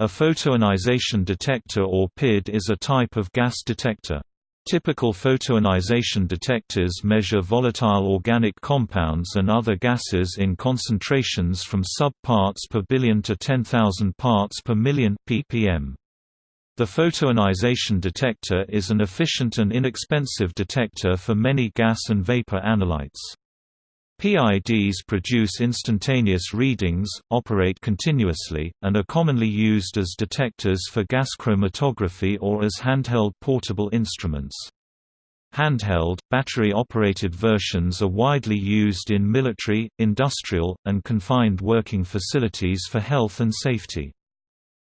A photoionization detector or PID is a type of gas detector. Typical photoionization detectors measure volatile organic compounds and other gases in concentrations from sub-parts per billion to 10,000 parts per million ppm. The photoionization detector is an efficient and inexpensive detector for many gas and vapor analytes. PIDs produce instantaneous readings, operate continuously, and are commonly used as detectors for gas chromatography or as handheld portable instruments. Handheld, battery-operated versions are widely used in military, industrial, and confined working facilities for health and safety.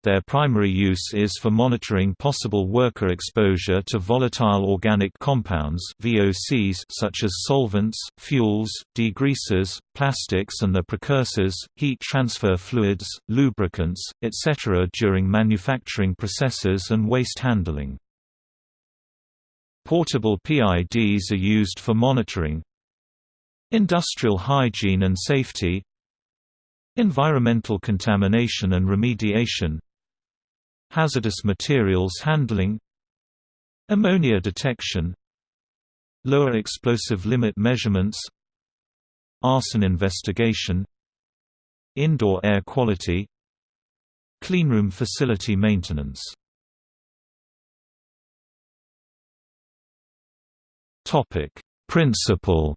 Their primary use is for monitoring possible worker exposure to volatile organic compounds VOCs such as solvents, fuels, degreasers, plastics and their precursors, heat transfer fluids, lubricants, etc. during manufacturing processes and waste handling. Portable PIDs are used for monitoring industrial hygiene and safety environmental contamination and remediation hazardous materials handling ammonia detection lower explosive limit measurements arson investigation indoor air quality cleanroom facility maintenance. Topic principle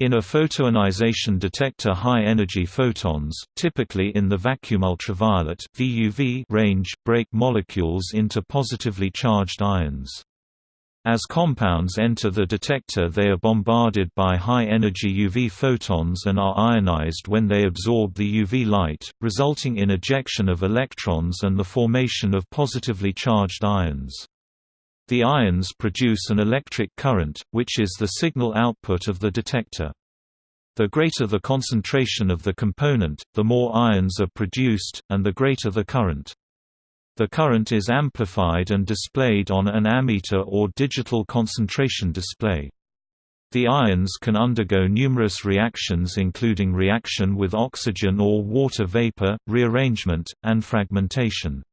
In a photoionization detector high-energy photons, typically in the vacuum ultraviolet (VUV) range, break molecules into positively charged ions. As compounds enter the detector they are bombarded by high-energy UV photons and are ionized when they absorb the UV light, resulting in ejection of electrons and the formation of positively charged ions. The ions produce an electric current, which is the signal output of the detector. The greater the concentration of the component, the more ions are produced, and the greater the current. The current is amplified and displayed on an ammeter or digital concentration display. The ions can undergo numerous reactions including reaction with oxygen or water vapor, rearrangement, and fragmentation.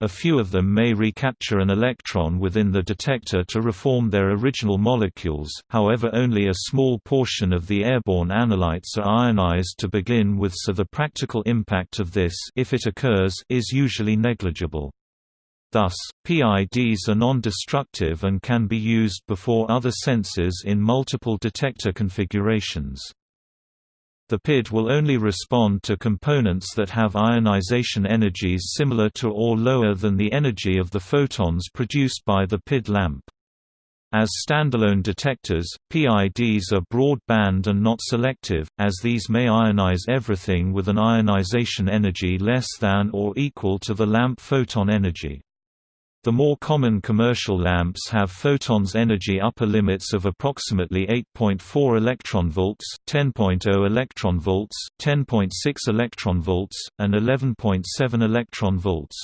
A few of them may recapture an electron within the detector to reform their original molecules, however only a small portion of the airborne analytes are ionized to begin with so the practical impact of this if it occurs, is usually negligible. Thus, PIDs are non-destructive and can be used before other sensors in multiple detector configurations. The PID will only respond to components that have ionization energies similar to or lower than the energy of the photons produced by the PID lamp. As standalone detectors, PIDs are broad-band and not selective, as these may ionize everything with an ionization energy less than or equal to the lamp photon energy. The more common commercial lamps have photons energy upper limits of approximately 8.4 electron volts, 10.0 electron volts, 10.6 electron volts, and 11.7 electron volts.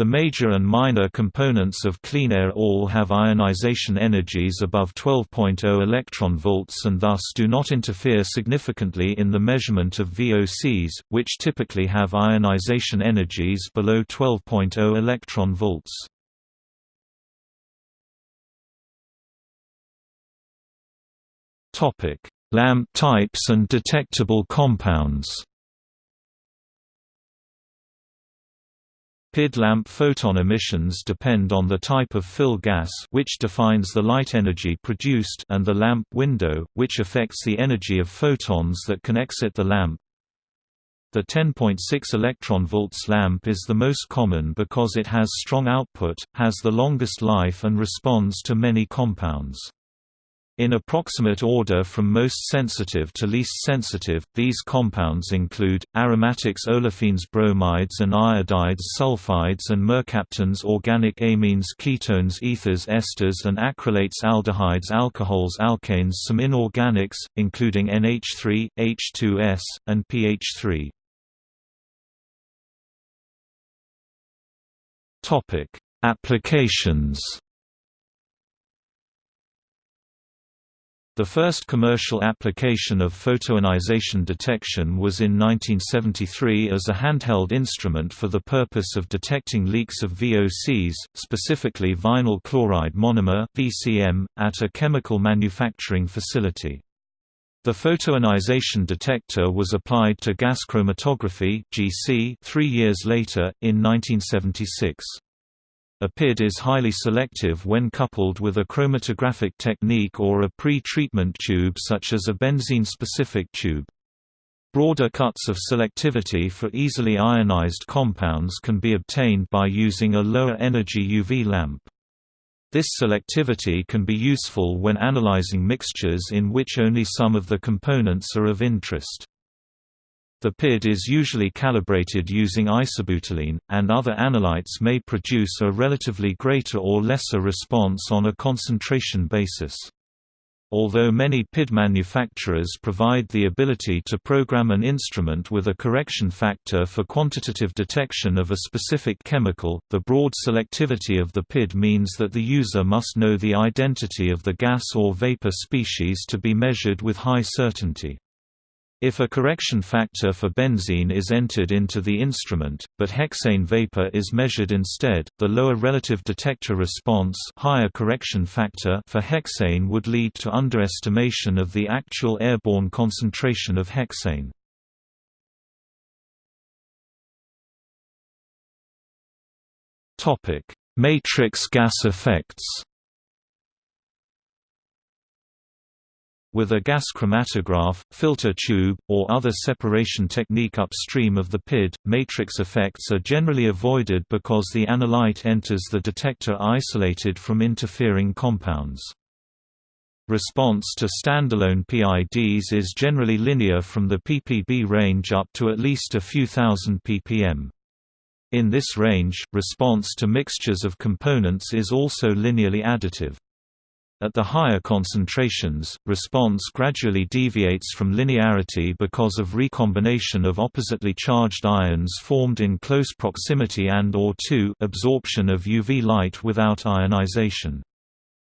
The major and minor components of clean air all have ionization energies above 12.0 electron volts and thus do not interfere significantly in the measurement of VOCs, which typically have ionization energies below 12.0 electron volts. Topic: Lamp types and detectable compounds PID lamp photon emissions depend on the type of fill gas which defines the light energy produced and the lamp window, which affects the energy of photons that can exit the lamp. The 10.6 electron volts lamp is the most common because it has strong output, has the longest life and responds to many compounds. In approximate order from most sensitive to least sensitive, these compounds include, aromatics olefins bromides and iodides sulfides and mercaptans organic amines ketones ethers esters and acrylates aldehydes alcohols alkanes some inorganics, including NH3, H2S, and PH3. Applications The first commercial application of photoionization detection was in 1973 as a handheld instrument for the purpose of detecting leaks of VOCs, specifically vinyl chloride monomer (VCM), at a chemical manufacturing facility. The photoionization detector was applied to gas chromatography (GC) 3 years later in 1976. A PID is highly selective when coupled with a chromatographic technique or a pre-treatment tube such as a benzene-specific tube. Broader cuts of selectivity for easily ionized compounds can be obtained by using a lower energy UV lamp. This selectivity can be useful when analyzing mixtures in which only some of the components are of interest. The PID is usually calibrated using isobutylene, and other analytes may produce a relatively greater or lesser response on a concentration basis. Although many PID manufacturers provide the ability to program an instrument with a correction factor for quantitative detection of a specific chemical, the broad selectivity of the PID means that the user must know the identity of the gas or vapor species to be measured with high certainty. If a correction factor for benzene is entered into the instrument, but hexane vapor is measured instead, the lower relative detector response higher correction factor for hexane would lead to underestimation of the actual airborne concentration of hexane. Matrix gas effects With a gas chromatograph, filter tube, or other separation technique upstream of the PID, matrix effects are generally avoided because the analyte enters the detector isolated from interfering compounds. Response to standalone PIDs is generally linear from the ppb range up to at least a few thousand ppm. In this range, response to mixtures of components is also linearly additive. At the higher concentrations, response gradually deviates from linearity because of recombination of oppositely charged ions formed in close proximity and or 2 absorption of UV light without ionization.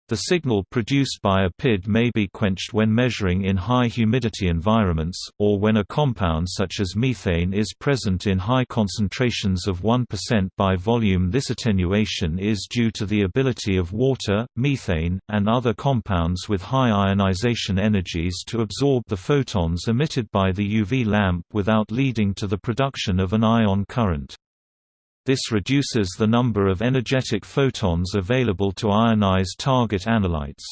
The signal produced by a PID may be quenched when measuring in high humidity environments, or when a compound such as methane is present in high concentrations of 1% by volume. This attenuation is due to the ability of water, methane, and other compounds with high ionization energies to absorb the photons emitted by the UV lamp without leading to the production of an ion current. This reduces the number of energetic photons available to ionize target analytes.